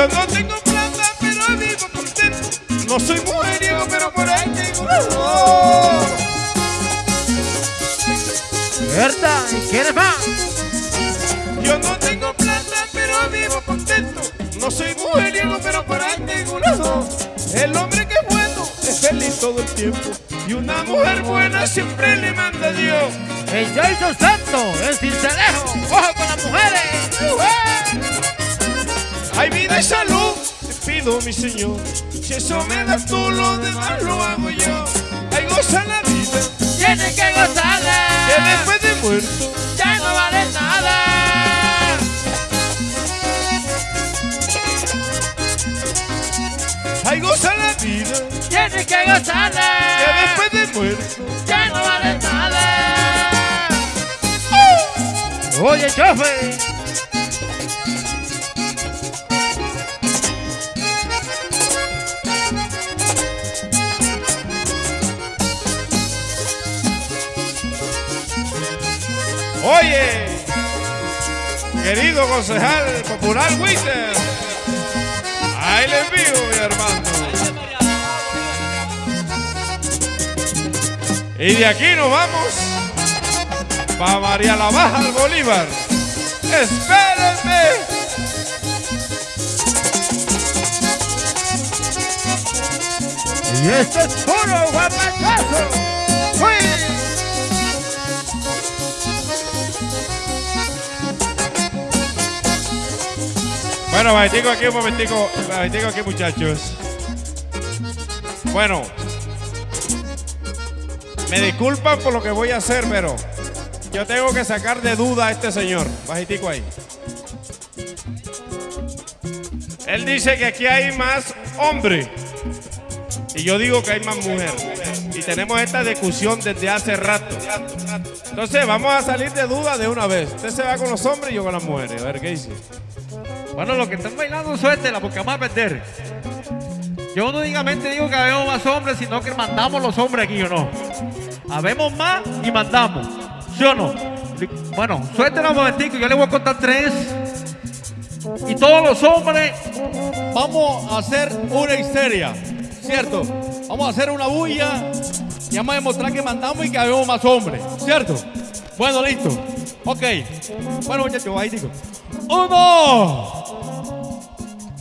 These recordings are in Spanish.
Yo no tengo plata, pero vivo contento. No soy mujeriego, pero por ahí tengo. ¿Verdad? ¿Y quieres más? Yo no tengo plata, pero vivo contento. No soy mujeriego, pero por ahí tengo razón. El hombre que es bueno es feliz todo el tiempo. Y una mujer buena siempre le manda a Dios. El Jason Santo, el cincelejo. ¡Ojo con las mujeres! Hay vida y salud, te pido mi Señor. Si eso me das tú, lo demás lo hago yo. Hay goza la vida, Tienes que gozarla. que después de muerto. Ya no vale nada. Hay goza la vida, Tienes que gozarla. que después de muerto. Ya no vale nada. Oye, chofe. Oye, querido concejal popular Witter, ahí le envío, mi hermano. Y de aquí nos vamos para María la Baja al Bolívar. Espérenme. Y esto es puro guapachazo. Bueno, bajetico aquí un momentico, bajetico aquí muchachos. Bueno, me disculpan por lo que voy a hacer, pero yo tengo que sacar de duda a este señor. Bajetico ahí. Él dice que aquí hay más hombre y yo digo que hay más mujer. Y tenemos esta discusión desde hace rato. Entonces vamos a salir de duda de una vez. Usted se va con los hombres y yo con las mujeres. A ver qué dice. Bueno, los que están bailando, suéltela porque vamos a perder. Yo no únicamente digo que habemos más hombres, sino que mandamos los hombres aquí, ¿o no? Habemos más y mandamos, ¿sí o no? Bueno, suéltela un momentico, yo le voy a contar tres. Y todos los hombres vamos a hacer una histeria, ¿cierto? Vamos a hacer una bulla y vamos a demostrar que mandamos y que habemos más hombres, ¿cierto? Bueno, listo. Ok. Bueno, muchachos, ahí digo. Uno,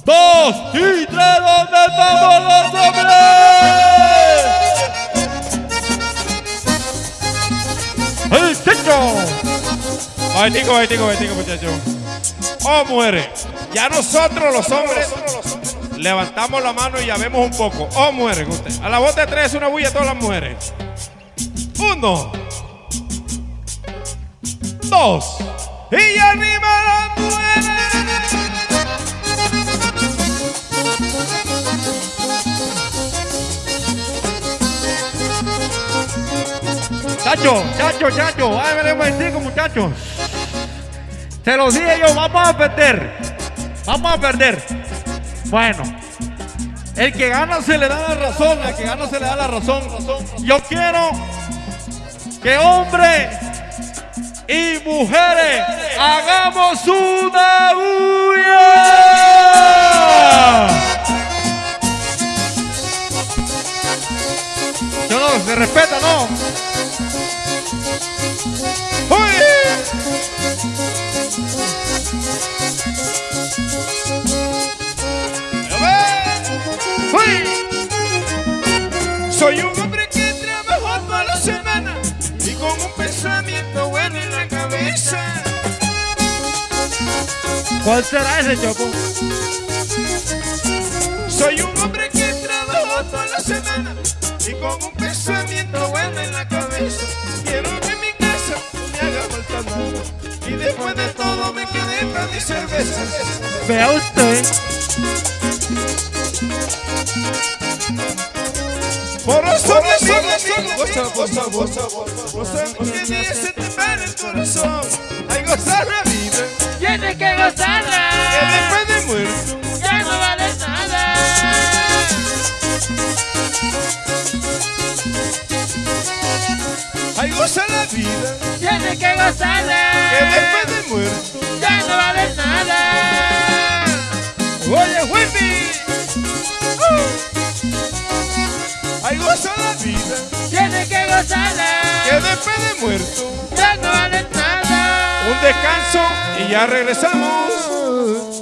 dos y tres. ¿Dónde estamos los hombres? ¡El techo! Bajetico, bajetico, bajetico, muchachos. Oh, mujeres. Ya nosotros los hombres levantamos la mano y ya un poco. Oh, mujeres, usted. A la voz de tres, una bulla a todas las mujeres. Uno. Dos. Y arriba las mujeres. Chacho, chacho, chacho, ay, me momentico, muchachos. Se los dije yo, vamos a perder. Vamos a perder. Bueno, el que gana se le da la razón, el que gana se le da la razón. Yo quiero que hombres y mujeres hagamos una bulla. Yo no, se respeta, ¿no? Soy un hombre que trabaja toda la semana y con un pensamiento bueno en la cabeza. ¿Cuál será ese, Choco? Soy un hombre que trabaja toda la semana y con un pensamiento bueno en la cabeza. Quiero que mi casa no me haga falta nada y después de todo me quede para mi cerveza. Vea usted. Por eso mi goza, goza, goza, goza, goza, que me hace temblar el corazón. Hay gozar la vida, Tienes que gozarla. que después de muerto. Ya no vale nada. Hay goza la vida, Tienes que gozarla. que después de muerto. Goza la vida, Tiene que gozarla. que después de muerto, Ya no vale nada. un descanso y ya regresamos.